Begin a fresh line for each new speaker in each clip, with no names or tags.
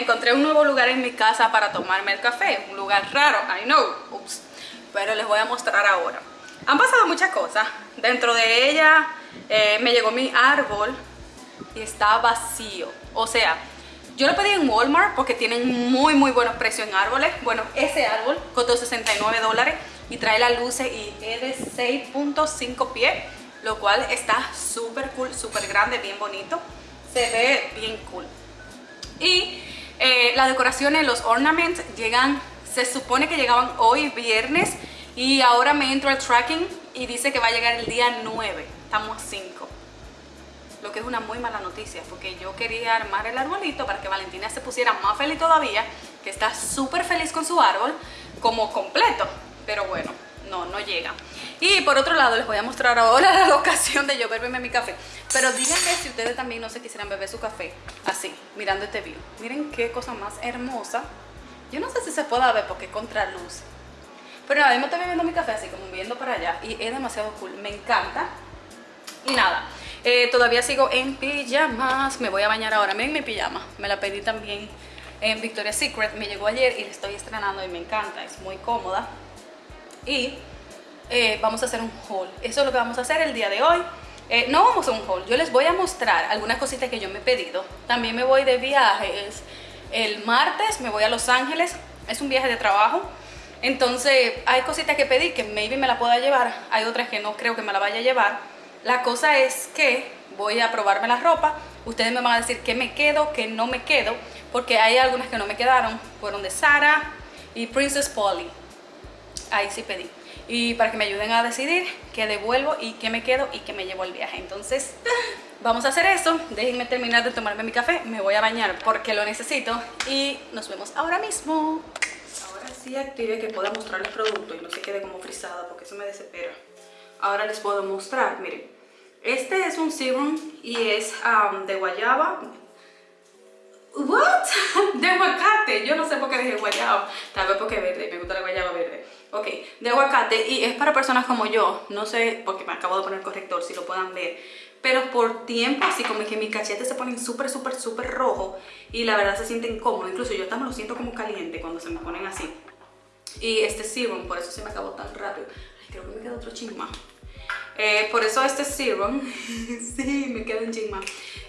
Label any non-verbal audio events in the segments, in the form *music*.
encontré un nuevo lugar en mi casa para tomarme el café. Un lugar raro, I know. Ups. Pero les voy a mostrar ahora. Han pasado muchas cosas. Dentro de ella eh, me llegó mi árbol y está vacío. O sea, yo lo pedí en Walmart porque tienen muy muy buenos precios en árboles. Bueno, ese árbol costó 69 dólares y trae las luces y es de 6.5 pies, lo cual está súper cool, súper grande, bien bonito. Se ve bien cool. Y eh, las decoraciones, los ornaments llegan, se supone que llegaban hoy viernes y ahora me entro al tracking y dice que va a llegar el día 9, estamos a 5 lo que es una muy mala noticia porque yo quería armar el arbolito para que Valentina se pusiera más feliz todavía que está súper feliz con su árbol como completo. Pero bueno, no, no llega y por otro lado les voy a mostrar ahora *laughs* la ocasión de yo beberme mi café pero díganme si ustedes también no se quisieran beber su café así, mirando este view miren qué cosa más hermosa yo no sé si se pueda ver porque es contraluz pero nada, yo me estoy bebiendo mi café así como viendo para allá y es demasiado cool, me encanta y nada, eh, todavía sigo en pijamas. Me voy a bañar ahora. Miren mi pijama. Me la pedí también en Victoria's Secret. Me llegó ayer y la estoy estrenando y me encanta. Es muy cómoda. Y eh, vamos a hacer un haul. Eso es lo que vamos a hacer el día de hoy. Eh, no vamos a un haul. Yo les voy a mostrar algunas cositas que yo me he pedido. También me voy de viajes. El martes me voy a Los Ángeles. Es un viaje de trabajo. Entonces hay cositas que pedí que maybe me la pueda llevar. Hay otras que no creo que me la vaya a llevar la cosa es que voy a probarme la ropa, ustedes me van a decir qué me quedo, qué no me quedo, porque hay algunas que no me quedaron, fueron de Sara y Princess Polly. Ahí sí pedí. Y para que me ayuden a decidir qué devuelvo y qué me quedo y qué me llevo al viaje. Entonces, vamos a hacer eso. Déjenme terminar de tomarme mi café. Me voy a bañar porque lo necesito. Y nos vemos ahora mismo. Ahora sí active que pueda mostrar el producto y no se quede como frisada porque eso me desespera ahora les puedo mostrar, miren. Este es un serum y es um, de guayaba. ¿What? *laughs* De aguacate. Yo no sé por qué dije guayaba. Tal vez porque verde. Me gusta la guayaba verde. Ok, de aguacate y es para personas como yo. No sé, porque me acabo de poner corrector, si lo puedan ver. Pero por tiempo, así como que mis cachetes se ponen súper, súper, súper rojo y la verdad se sienten cómodos. Incluso yo también lo siento como caliente cuando se me ponen así. Y este serum, por eso se me acabó tan rápido. Ay, creo que me queda otro ching eh, por eso este serum, *laughs* sí, me queda un ching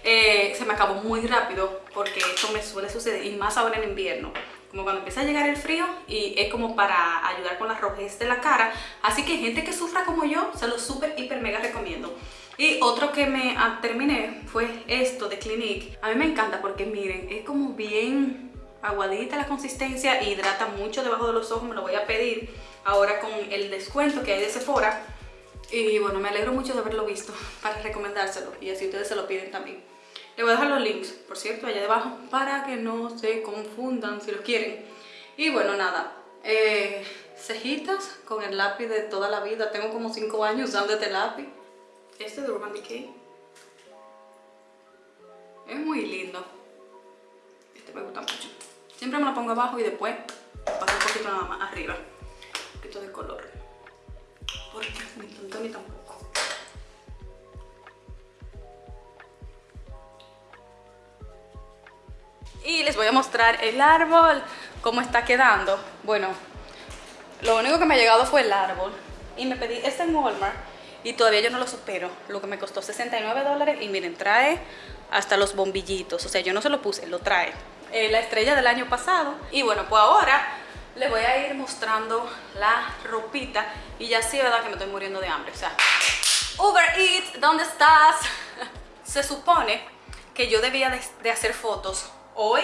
eh, se me acabó muy rápido porque esto me suele suceder y más ahora en invierno como cuando empieza a llegar el frío y es como para ayudar con la rojez de la cara. Así que gente que sufra como yo se lo súper hiper mega recomiendo. Y otro que me ah, terminé fue esto de Clinique. A mí me encanta porque miren es como bien aguadita la consistencia hidrata mucho debajo de los ojos me lo voy a pedir ahora con el descuento que hay de Sephora. Y bueno, me alegro mucho de haberlo visto para recomendárselo y así ustedes se lo piden también. Le voy a dejar los links, por cierto, allá debajo para que no se confundan si los quieren. Y bueno, nada, eh, cejitas con el lápiz de toda la vida. Tengo como 5 años usando este lápiz. Este de Urban Decay. Es muy lindo. Este me gusta mucho. Siempre me lo pongo abajo y después paso un poquito nada más arriba. Un poquito de color porque ni tanto ni tampoco. Y les voy a mostrar el árbol, cómo está quedando. Bueno, lo único que me ha llegado fue el árbol. Y me pedí este en Walmart y todavía yo no lo supero. Lo que me costó 69 dólares y miren, trae hasta los bombillitos. O sea, yo no se lo puse, lo trae. Eh, la estrella del año pasado. Y bueno, pues ahora les voy a ir mostrando la ropita y ya sí, ¿verdad? Que me estoy muriendo de hambre, o sea, Uber Eats, ¿dónde estás? *laughs* Se supone que yo debía de, hacer fotos hoy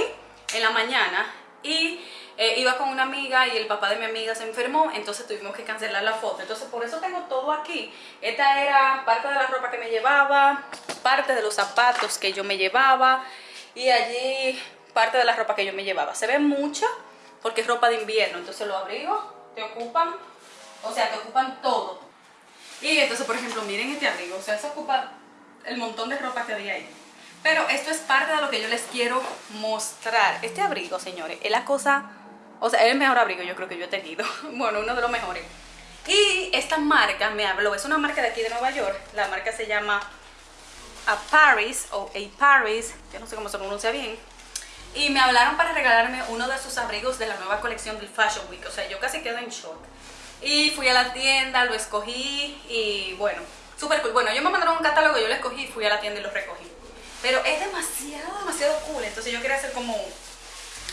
en la mañana y eh, iba con una amiga y el papá de mi amiga se enfermó, entonces tuvimos que cancelar la foto. Entonces por eso tengo todo aquí. Esta era parte de la ropa que me llevaba, parte de los zapatos que yo me llevaba y allí parte de la ropa que yo me llevaba. Se ve mucho, porque es ropa de invierno, entonces los abrigos te ocupan, o sea, te ocupan todo. Y entonces, por ejemplo, miren este abrigo, o sea, se ocupa el montón de ropa que había ahí. Pero esto es parte de lo que yo les quiero mostrar. Este abrigo, señores, es la cosa, o sea, es el mejor abrigo yo creo que yo he tenido. *laughs* Bueno, uno de los mejores. Y esta marca me habló, es una marca de aquí de Nueva York. La marca se llama A Paris o A Paris, yo no sé cómo se pronuncia bien. y me hablaron para regalarme uno de sus abrigos de la nueva colección del Fashion Week. O sea, yo casi quedo en shock. Y fui a la tienda, lo escogí y bueno, súper cool. Bueno, yo me mandaron un catálogo, yo lo escogí, fui a la tienda y lo recogí. Pero es demasiado, demasiado cool. Entonces yo quería hacer como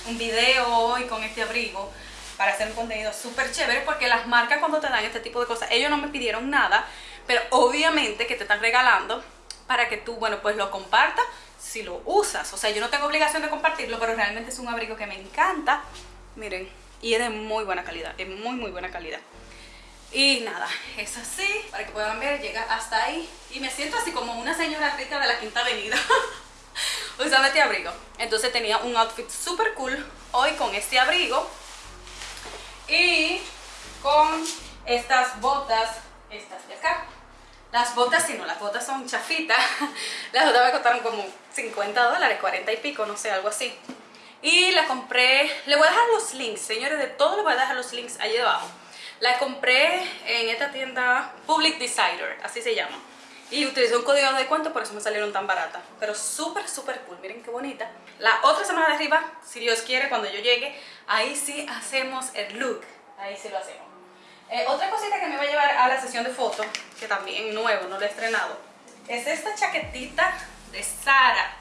un video hoy con este abrigo para hacer un contenido súper chévere porque las marcas cuando te dan este tipo de cosas, ellos no me pidieron nada, pero obviamente que te están regalando para que tú, bueno, pues lo compartas si lo usas. O sea, yo no tengo obligación de compartirlo, pero realmente es un abrigo que me encanta. Miren, y es de muy buena calidad, es muy, muy buena calidad. Y nada, es así, para que puedan ver, llega hasta ahí. Y me siento así como una señora rica de la Quinta Avenida. *laughs* usando este abrigo. Entonces tenía un outfit súper cool hoy con este abrigo. Y con estas botas, estas de acá. Las botas, si no, las botas son chafitas. *laughs* Las botas me costaron como 50 dólares, 40 y pico, no sé, algo así. Y la compré, le voy a dejar los links, señores, de todo les voy a dejar los links allí debajo. La compré en esta tienda Public Decider, así se llama. Y utilicé un código de descuento, por eso me salieron tan baratas. Pero súper, súper cool, miren qué bonita. La otra semana de arriba, si Dios quiere, cuando yo llegue, ahí sí hacemos el look. Ahí sí lo hacemos. Eh, otra cosita que me va a llevar a la sesión de fotos, que también nuevo, no lo he estrenado, es esta chaquetita de Sara,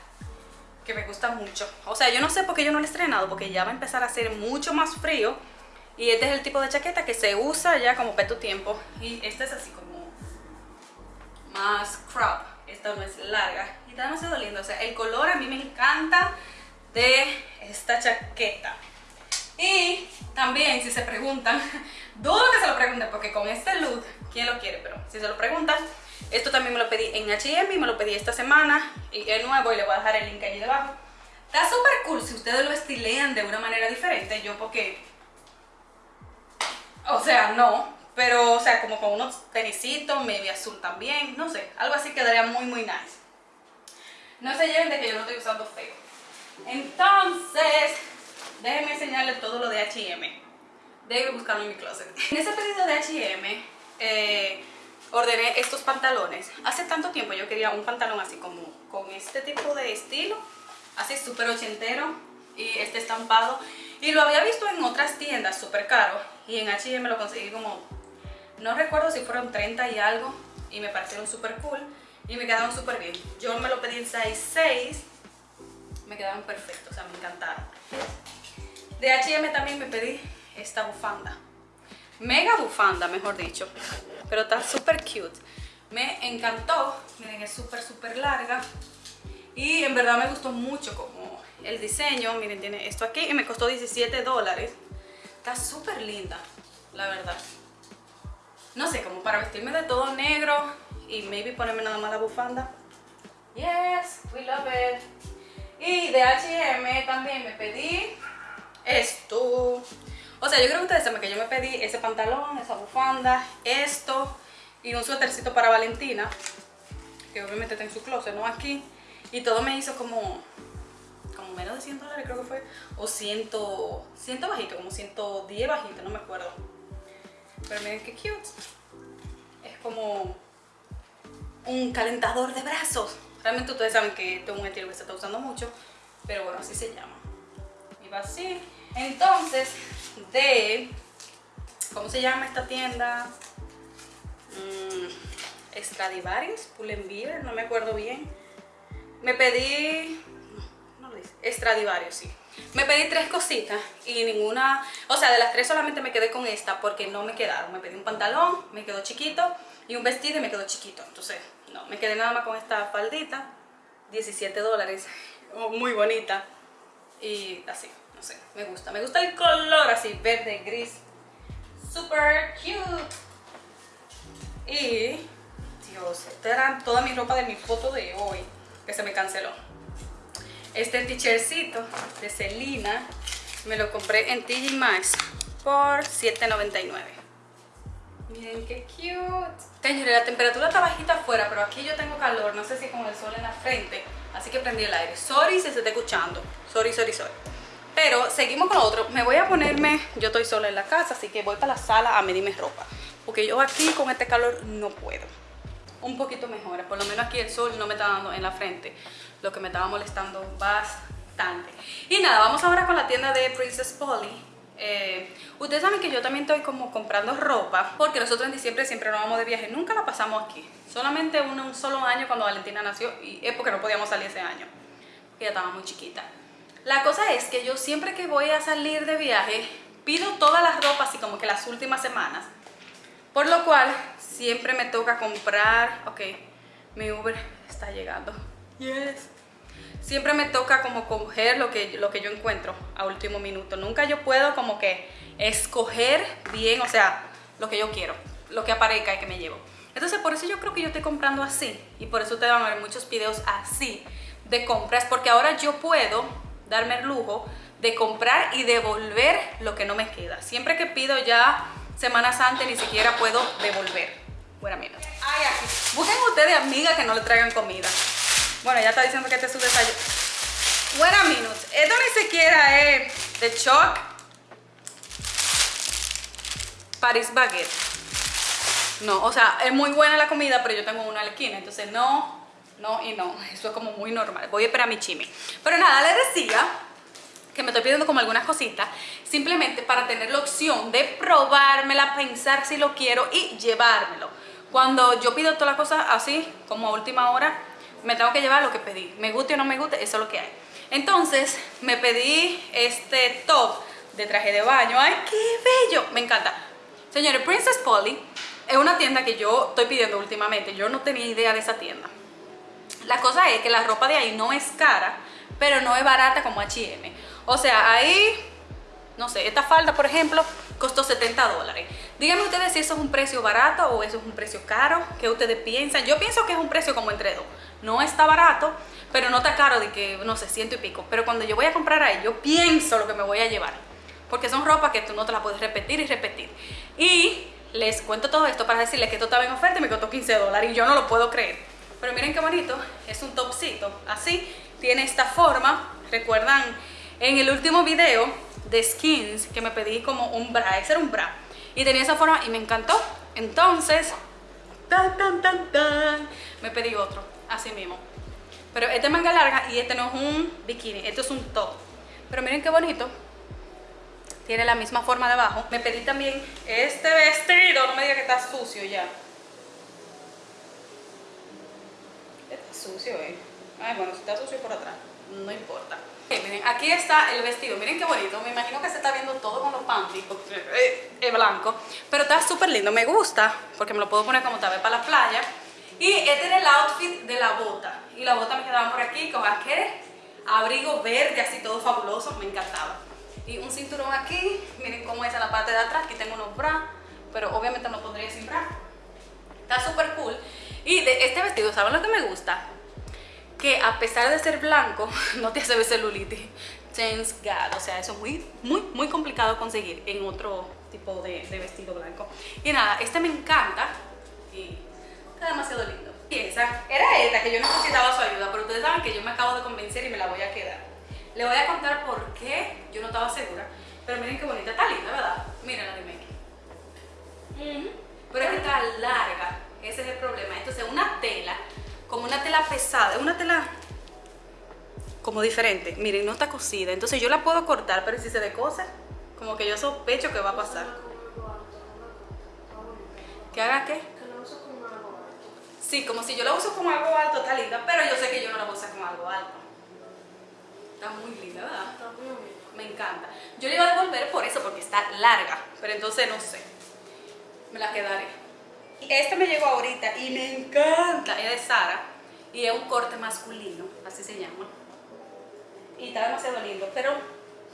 que me gusta mucho. O sea, yo no sé por qué yo no lo he estrenado, porque ya va a empezar a hacer mucho más frío. Y este es el tipo de chaqueta que se usa ya como para tiempo. Y esta es así como más crop. Esta no es larga. Y está demasiado lindo. O sea, el color a mí me encanta de esta chaqueta. Y también, si se preguntan, *laughs* dudo que se lo pregunten porque con este look, ¿quién lo quiere? Pero si se lo preguntan, esto también me lo pedí en H&M y me lo pedí esta semana. Y es nuevo y le voy a dejar el link allí debajo. Está súper cool si ustedes lo estilean de una manera diferente. Yo porque... O sea, no. Pero, o sea, como con unos tenisitos, medio azul también. No sé, algo así quedaría muy, muy nice. No se lleven de que yo no estoy usando feo. Entonces, déjenme enseñarles todo lo de H&M. Debe buscarlo en mi closet. En ese pedido de H&M, eh, ordené estos pantalones. Hace tanto tiempo yo quería un pantalón así como con este tipo de estilo, así súper ochentero y este estampado. Y lo había visto en otras tiendas súper caro y en H&M lo conseguí como, no recuerdo si fueron 30 y algo y me parecieron súper cool y me quedaron súper bien. Yo me lo pedí en size 6, me quedaron perfectos, o sea, me encantaron. De H&M también me pedí esta bufanda. Mega bufanda, mejor dicho. Pero está súper cute. Me encantó. Miren, es súper, súper larga. Y en verdad me gustó mucho como el diseño. Miren, tiene esto aquí y me costó 17 dólares. Está súper linda, la verdad. No sé, como para vestirme de todo negro y maybe ponerme nada más la bufanda. Yes, we love it. Y de H&M también me pedí esto. O sea, yo creo que ustedes saben que yo me pedí ese pantalón, esa bufanda, esto y un suétercito para Valentina, que obviamente está en su closet, no aquí. Y todo me hizo como, menos de 100 dólares creo que fue, o 100, 100 bajito, como 110 bajito, no me acuerdo. Pero miren qué cute. Es como un calentador de brazos. Realmente ustedes saben que es un estilo que se está usando mucho, pero bueno, así se llama. Y va así. Entonces, de... ¿Cómo se llama esta tienda? Mm, Stradivarius, Pull&Bear, no me acuerdo bien. Me pedí... No. Stradivarius, sí. Me pedí tres cositas y ninguna... O sea, de las tres solamente me quedé con esta porque no me quedaron. Me pedí un pantalón, me quedó chiquito, y un vestido y me quedó chiquito. Entonces, no, me quedé nada más con esta faldita. 17 dólares. Muy bonita. Y así me gusta. Me gusta el color así, verde, gris. Super cute. Y, Dios, esta era toda mi ropa de mi foto de hoy, que se me canceló. Este t-shirtcito de Selena me lo compré en TG Maxx por $7.99. Miren qué cute. Señores, la temperatura está bajita afuera, pero aquí yo tengo calor. No sé si con el sol en la frente. Así que prendí el aire. Sorry si se está escuchando. Sorry, sorry, sorry. Pero seguimos con lo otro. Me voy a ponerme, yo estoy sola en la casa, así que voy para la sala a medirme ropa. Porque yo aquí con este calor no puedo. Un poquito mejor, por lo menos aquí el sol no me está dando en la frente. Lo que me estaba molestando importante. Y nada, vamos ahora con la tienda de Princess Polly. Eh, ustedes saben que yo también estoy como comprando ropa porque nosotros en diciembre siempre nos vamos de viaje, nunca la pasamos aquí. Solamente un, un solo año cuando Valentina nació y es porque no podíamos salir ese año. Ella estaba muy chiquita. La cosa es que yo siempre que voy a salir de viaje pido todas las ropas así como que las últimas semanas. Por lo cual siempre me toca comprar, ok, mi Uber está llegando. Yes. Siempre me toca como coger lo que, lo que yo encuentro a último minuto. Nunca yo puedo como que escoger bien, o sea, lo que yo quiero, lo que aparezca y que me llevo. Entonces por eso yo creo que yo estoy comprando así y por eso te van a ver muchos videos así de compras porque ahora yo puedo darme el lujo de comprar y devolver lo que no me queda. Siempre que pido ya semanas antes ni siquiera puedo devolver. Buena mira. Ay, aquí. Busquen ustedes amigas que no le traigan comida. Bueno, ya está diciendo que este es su desayuno. Buena minutes. Esto ni siquiera es de choc. Paris Baguette. No, o sea, es muy buena la comida, pero yo tengo una en la esquina, entonces no, no y no. Eso es como muy normal. Voy a esperar a mi chimi. Pero nada, le decía que me estoy pidiendo como algunas cositas, simplemente para tener la opción de probármela, pensar si lo quiero y llevármelo. Cuando yo pido todas las cosas así, como a última hora, me tengo que llevar lo que pedí. Me guste o no me guste, eso es lo que hay. Entonces, me pedí este top de traje de baño. ¡Ay, qué bello! Me encanta. Señores, Princess Polly es una tienda que yo estoy pidiendo últimamente. Yo no tenía idea de esa tienda. La cosa es que la ropa de ahí no es cara, pero no es barata como H&M. O sea, ahí, no sé, esta falda, por ejemplo, costó 70 dólares. Díganme ustedes si eso es un precio barato o eso es un precio caro. ¿Qué ustedes piensan? Yo pienso que es un precio como entre dos. No está barato, pero no está caro de que, no sé, ciento y pico. Pero cuando yo voy a comprar ahí, yo pienso lo que me voy a llevar. Porque son ropa que tú no te la puedes repetir y repetir. Y les cuento todo esto para decirles que esto estaba en oferta y me costó 15 dólares y yo no lo puedo creer. Pero miren qué bonito, es un topcito, así, tiene esta forma. ¿Recuerdan en el último video de Skins que me pedí como un bra? Ese era un bra. Y tenía esa forma y me encantó. Entonces, tan, tan, tan, tan, me pedí otro, así mismo. Pero este es manga larga y este no es un bikini, este es un top. Pero miren qué bonito. Tiene la misma forma de abajo. Me pedí también este vestido, no me diga que está sucio ya. Está sucio, eh. Ay, bueno, si está sucio por atrás, no importa. Miren, aquí está el vestido. Miren qué bonito. Me imagino que se está viendo todo con los panties, porque es blanco. Pero está súper lindo. Me gusta, porque me lo puedo poner como tal vez para la playa. Y este era el outfit de la bota. Y la bota me quedaba por aquí con aquel abrigo verde, así todo fabuloso. Me encantaba. Y un cinturón aquí. Miren cómo es en la parte de atrás. Aquí tengo unos bra. Pero obviamente no pondría sin bra. Está súper cool. Y de este vestido, ¿saben lo que me gusta? Que a pesar de ser blanco, *laughs* no te hace ver celulitis. Thanks God. O sea, eso es muy, muy, muy complicado conseguir en otro tipo de, de vestido blanco. Y nada, este me encanta. Y está demasiado lindo. Y esa era esta, que yo necesitaba su ayuda, pero ustedes saben que yo me acabo de convencer y me la voy a quedar. Le voy a contar por qué yo no estaba segura, pero miren qué bonita, está linda, ¿verdad? Miren la de Mickey. Pero es que está larga, ese es el problema. Entonces una tela, como una tela pesada, es una tela como diferente. Miren, no está cosida, entonces yo la puedo cortar, pero si se decose, como que yo sospecho que va a pasar. ¿Que haga qué? Sí, como si yo la uso como algo alto, está linda, pero yo sé que yo no la voy a usar como algo alto. Está muy linda, ¿verdad? Me encanta. Yo le iba a devolver por eso, porque está larga, pero entonces no sé. Me la quedaré. Este me llegó ahorita y me encanta. Es de Sara y es un corte masculino, así se llama. Y está demasiado lindo, pero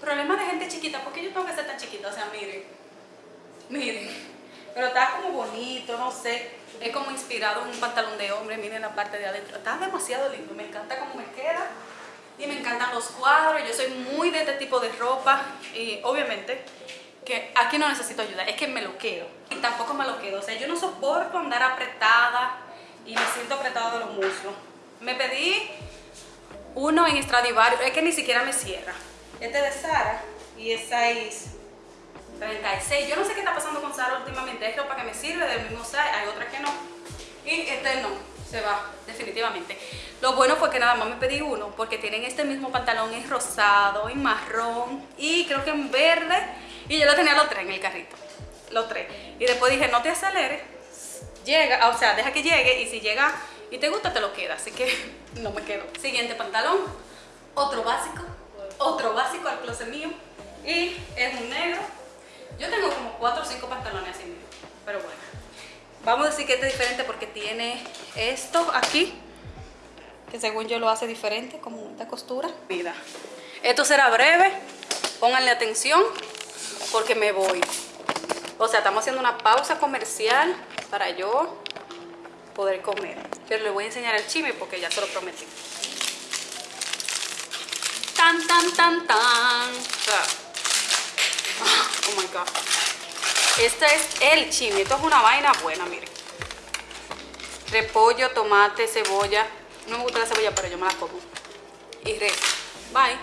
problema de gente chiquita, ¿por qué yo tengo que ser tan chiquita? O sea, miren, miren. Pero está como bonito, no sé. Es como inspirado en un pantalón de hombre. Miren la parte de adentro. Está demasiado lindo. Me encanta cómo me queda. Y me encantan los cuadros. Yo soy muy de este tipo de ropa. Y obviamente que aquí no necesito ayuda. Es que me lo quedo. Y tampoco me lo quedo. O sea, yo no soporto andar apretada. Y me siento apretada de los muslos. Me pedí uno en Stradivarius. Es que ni siquiera me cierra. Este es de Sara. Y es 6 36. Yo no sé qué está pasando con Sara últimamente. Es ropa que me sirve del mismo size, hay otras que no. Y este no, se va, definitivamente. Lo bueno fue que nada más me pedí uno porque tienen este mismo pantalón en rosado, en marrón y creo que en verde. Y yo lo tenía los tres en el carrito. Los tres. Y después dije, no te aceleres. Llega, o sea, deja que llegue y si llega y te gusta te lo queda. Así que *laughs* no me quedo. Siguiente pantalón. Otro básico. Otro básico al closet mío. Y es un negro. Yo tengo como cuatro o cinco pantalones así mismo. Pero bueno. Vamos a decir que este es diferente porque tiene esto aquí que según yo lo hace diferente, como esta costura. Mira, esto será breve, pónganle atención porque me voy. O sea, estamos haciendo una pausa comercial para yo poder comer. Pero les voy a enseñar el chisme porque ya se lo prometí. Tan, tan, tan, tan. Oh my God. Este es el chisme. Esto es una vaina buena, miren. Repollo, tomate, cebolla, no me gusta la cebolla, pero yo me la como. Y re. Bye.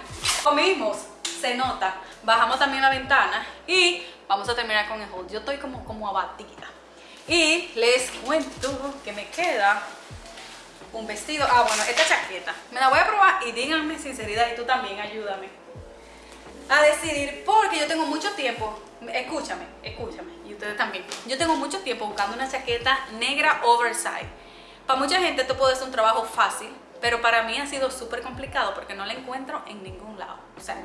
Comimos. Se nota. Bajamos también la ventana. Y vamos a terminar con el haul. Yo estoy como, como abatida. Y les cuento que me queda un vestido. Ah, bueno, esta chaqueta. Me la voy a probar y díganme sinceridad y tú también ayúdame a decidir porque yo tengo mucho tiempo. Escúchame, escúchame. Y ustedes también. Yo tengo mucho tiempo buscando una chaqueta negra oversize para mucha gente esto puede ser un trabajo fácil, pero para mí ha sido súper complicado porque no la encuentro en ningún lado. O sea.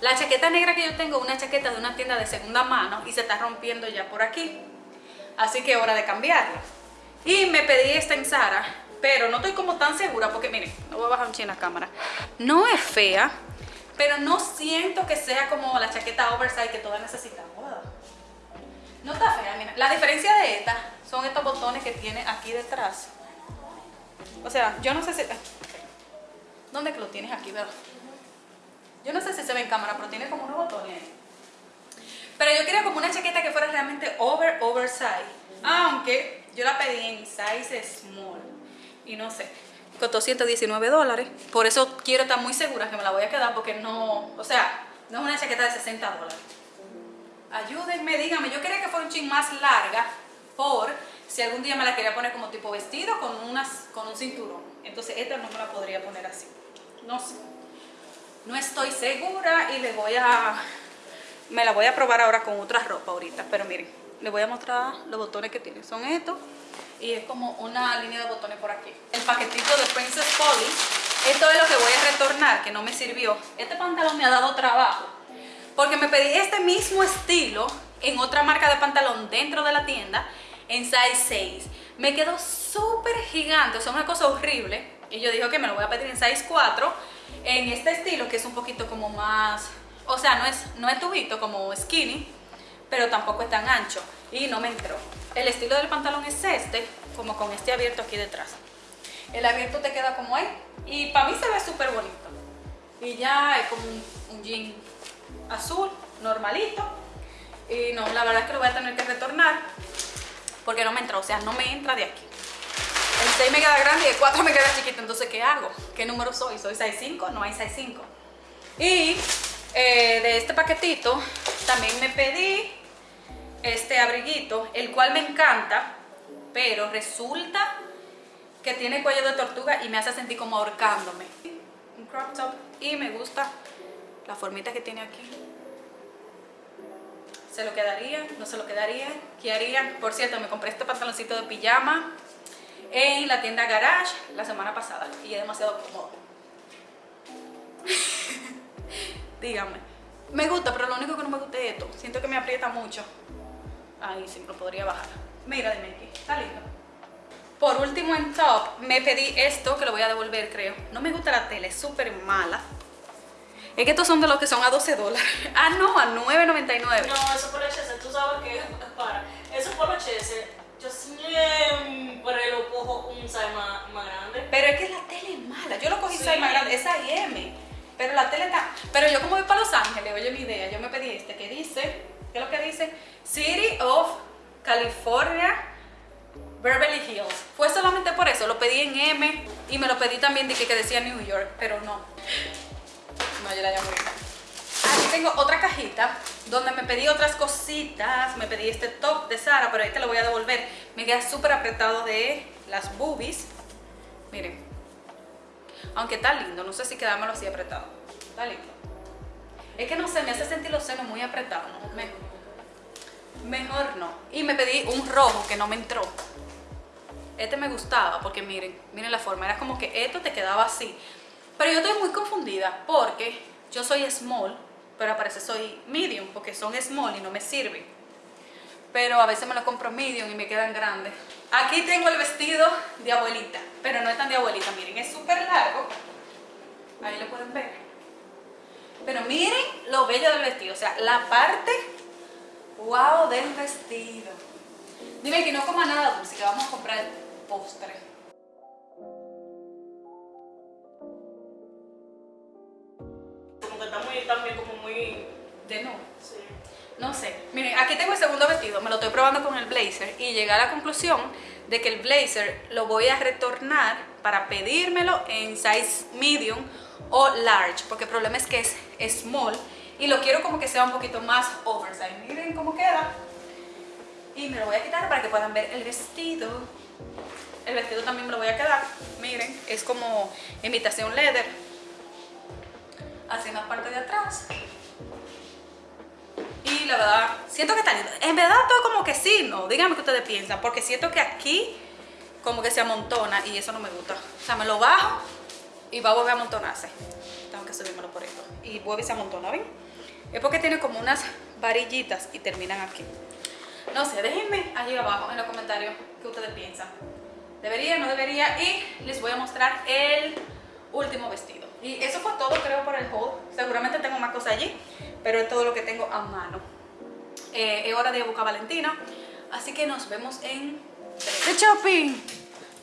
La chaqueta negra que yo tengo una chaqueta de una tienda de segunda mano y se está rompiendo ya por aquí. Así que hora de cambiarla. Y me pedí esta en Zara, pero no estoy como tan segura porque miren, no voy a bajar un chin la cámara. No es fea, pero no siento que sea como la chaqueta oversize que todas necesitamos. No está fea, mira. La diferencia de esta son estos botones que tiene aquí detrás. O sea, yo no sé si... ¿Dónde que lo tienes aquí, verdad? Yo no sé si se ve en cámara, pero tiene como unos botones. Pero yo quería como una chaqueta que fuera realmente over, oversize. Aunque yo la pedí en size small. Y no sé, costó 119 dólares. Por eso quiero estar muy segura que me la voy a quedar porque no... O sea, no es una chaqueta de 60 dólares. Ayúdenme, díganme. Yo quería que fuera un chin más larga por si algún día me la quería poner como tipo vestido con, unas, con un cinturón. Entonces esta no me la podría poner así. No sé. No estoy segura y le voy a... Me la voy a probar ahora con otra ropa ahorita. Pero miren, les voy a mostrar los botones que tiene. Son estos. Y es como una línea de botones por aquí. El paquetito de Princess Polly. Esto es lo que voy a retornar, que no me sirvió. Este pantalón me ha dado trabajo porque me pedí este mismo estilo en otra marca de pantalón dentro de la tienda en size 6. Me quedó súper gigante, o sea, una cosa horrible. Y yo dije que me lo voy a pedir en size 4 en este estilo que es un poquito como más, o sea, no es, no es tubito como skinny, pero tampoco es tan ancho y no me entró. El estilo del pantalón es este, como con este abierto aquí detrás. El abierto te queda como ahí y para mí se ve súper bonito. Y ya es como un, un jean azul, normalito. Y no, la verdad es que lo voy a tener que retornar porque no me entra, o sea, no me entra de aquí. El 6 me queda grande y el 4 me queda chiquito, entonces ¿qué hago? ¿Qué número soy? ¿Soy 6'5"? No hay 6'5". Y eh, de este paquetito también me pedí este abriguito, el cual me encanta, pero resulta que tiene cuello de tortuga y me hace sentir como ahorcándome. Un crop top y me gusta la formita que tiene aquí. ¿Se lo quedaría? ¿No se lo quedaría? ¿Qué haría? Por cierto, me compré este pantaloncito de pijama en la tienda Garage la semana pasada y es demasiado cómodo. *laughs* Díganme. Me gusta, pero lo único que no me gusta es esto. Siento que me aprieta mucho. Ahí sí, lo podría bajar. Mira, dime aquí. Está lindo. Por último en top, me pedí esto que lo voy a devolver, creo. No me gusta la tela, es súper mala. Es que estos son de los que son a 12 dólares. *laughs* Ah, no, a 9.99.
No, eso por HS, tú sabes que para. Eso por HS, yo siempre lo cojo un size más, más, grande.
Pero es que la tele es mala. Yo lo cogí sí. size más grande, esa M. Pero la tele está. Pero yo, como voy para Los Ángeles, oye mi idea, yo me pedí este que dice. ¿Qué es lo que dice? City of California. Beverly Hills. Fue solamente por eso, lo pedí en M y me lo pedí también de que, que decía New York, pero no. No, yo la llamo Aquí tengo otra cajita donde me pedí otras cositas. Me pedí este top de Sara, pero ahí te lo voy a devolver. Me queda súper apretado de las boobies. Miren, Aunque está lindo, no sé si quedármelo así apretado. Está lindo. Es que no sé, me hace sentir los senos muy apretados. ¿no? Mejor, mejor no. Y me pedí un rojo que no me entró. Este me gustaba porque miren, miren la forma. Era como que esto te quedaba así. Pero yo estoy muy confundida porque yo soy small, pero parece soy medium porque son small y no me sirven. Pero a veces me lo compro medium y me quedan grandes. Aquí tengo el vestido de abuelita, pero no es tan de abuelita. Miren, es súper largo. Ahí lo pueden ver. Pero miren lo bello del vestido. O sea, la parte wow del vestido. Dime que no coma nada dulce, que vamos a comprar el postre. De nuevo.
Sí.
No sé. Miren, aquí tengo el segundo vestido, me lo estoy probando con el blazer y llegué a la conclusión de que el blazer lo voy a retornar para pedírmelo en size medium o large, porque el problema es que es small y lo quiero como que sea un poquito más oversize. Miren cómo queda. Y me lo voy a quitar para que puedan ver el vestido. El vestido también me lo voy a quedar. Miren, es como imitación leather. Así en la parte de atrás. La verdad, siento que está lindo. En verdad todo como que sí, no. Díganme qué ustedes piensan. Porque siento que aquí como que se amontona y eso no me gusta. O sea, me lo bajo y va a volver a amontonarse. Tengo que subírmelo por esto. Y vuelve y se amontona, ¿ven? Es porque tiene como unas varillitas y terminan aquí. No sé, déjenme allí abajo en los comentarios qué ustedes piensan. ¿Debería, no debería? Y les voy a mostrar el último vestido. Y eso fue todo creo por el haul. Seguramente tengo más cosas allí, pero es todo lo que tengo a mano. Eh, es hora de buscar a Valentina, así que nos vemos en The Shopping.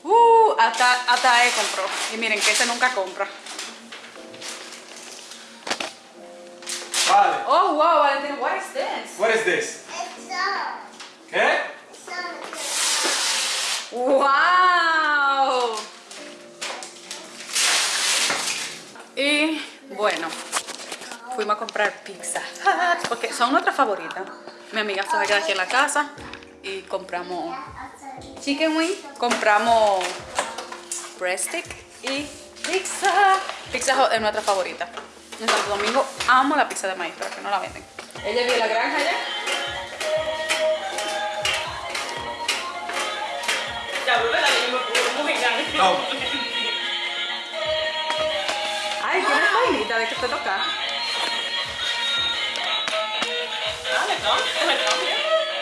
Uh, hasta, hasta él compró. Y miren que ese nunca compra.
Vale.
Oh, wow, Valentina, what is this?
What is this?
It's
¿Qué?
it's
¡Wow! Y bueno, fuimos a comprar pizza porque son nuestras favoritas. Mi amiga se va a quedar aquí en la casa y compramos chicken wing, compramos breast stick y pizza. Pizza es nuestra favorita. En Santo Domingo amo la pizza de maíz, pero que no la venden. Ella vio la granja allá.
Ya.
No.
Ay, tienes vainita de que te toca.
Dale, cambia, le cambia.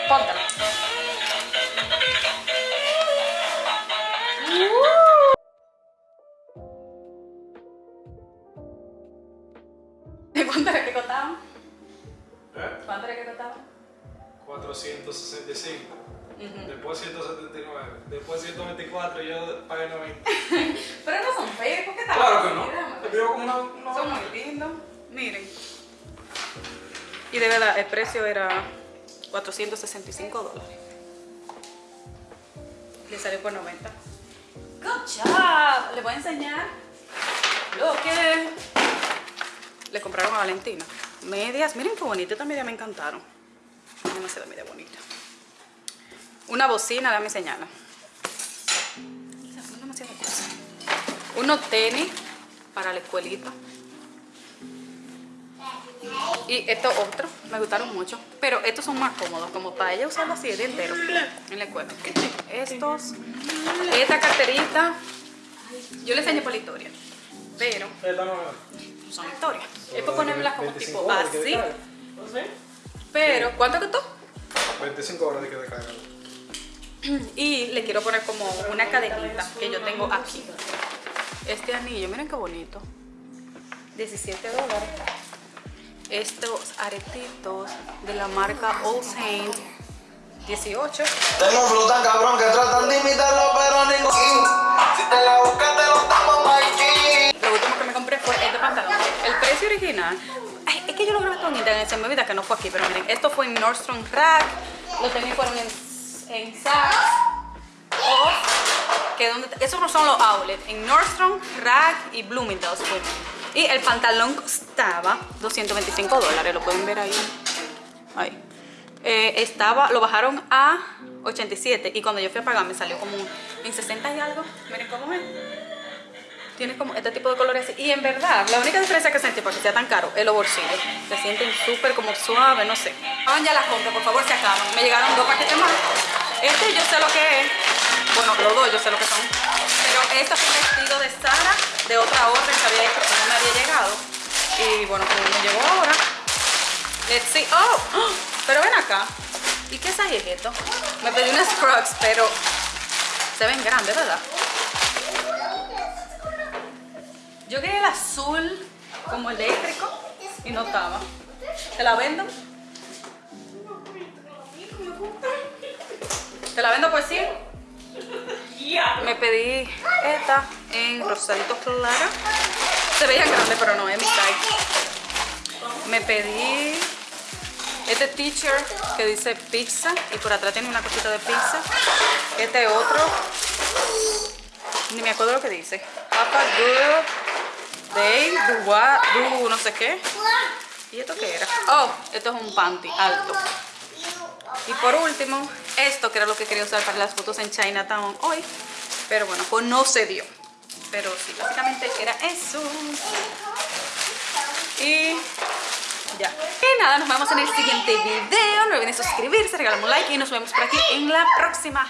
Póntala. ¿De cuánto era que costaban?
¿Eh?
¿Cuánto era que costaban?
465. Después 179. Después 124 y yo pagué 90. *laughs*
Pero no son feos, ¿por qué
Claro que no. Te como una. una
Son muy lindos. Miren. Y de verdad, el precio era 465 dólares. Le salió por 90. Good job. Le voy a enseñar lo que le compraron a Valentina. Medias. Miren qué bonita. Estas medias me encantaron. Demasiado media bonita. Una bocina, déjame enseñarla. Son demasiadas cosas. Unos tenis para la escuelita. Y estos otros me gustaron mucho. Pero estos son más cómodos, como para ella usarlo así el día entero en la escuela. Estos, esta carterita, yo le enseñé por la historia. Pero son historias. Es para ponérmelas como
25
tipo así. Pero, ¿cuánto costó?
25 horas de que.
Y le quiero poner como una cadenita que yo tengo aquí. Este anillo, miren qué bonito. 17 dólares. Estos aretitos de la marca All Saint. 18.
Tengo cabrón que tratan de imitarlo, pero ningún. Si te la buscas, te lo damos, Mikey.
Lo último que me compré fue este pantalón. El precio original. Ay, es que yo lo grabé todo en internet, se me olvida que no fue aquí, pero miren, esto fue en Nordstrom Rack. Los tenis fueron en, en Saks. O, que donde, esos no son los outlets. En Nordstrom, Rack y Bloomingdale's fue. Y el pantalón costaba 225 dólares, lo pueden ver ahí. Ahí. Eh, estaba, lo bajaron a 87 y cuando yo fui a pagar me salió como en 60 y algo. Miren cómo es. tiene como este tipo de colores. Y en verdad, la única diferencia que sentí para que sea tan caro es los bolsillos. Se sienten súper como suaves, no sé. Acaban ya las compras, por favor, se acaban. Me llegaron dos paquetes más. Este yo sé lo que es. Bueno, los dos yo sé lo que son. Pero este fue un vestido de Sara, de otra orden que había que no me había llegado. Y bueno, como me llegó ahora. Let's see. Oh, ¡Oh! pero ven acá. ¿Y qué es esto? Me pedí unas Crocs, pero se ven grandes, ¿verdad? Yo quería el azul como eléctrico y no estaba. ¿Te la vendo? ¿Te la vendo por 100? Me pedí esta en rosadito claro. Se veía grande, pero no es mi size. Me pedí este t-shirt que dice pizza y por atrás tiene una cosita de pizza. Este otro, ni me acuerdo lo que dice. Papa Good Day, do what, do no sé qué. ¿Y esto qué era? Oh, esto es un panty alto. Y por último, esto que era lo que quería usar para las fotos en Chinatown hoy. Pero bueno, pues no se dio. Pero sí, básicamente era eso. Y ya. Y nada, nos vemos en el siguiente video. No olviden suscribirse, regalarme un like y nos vemos por aquí en la próxima.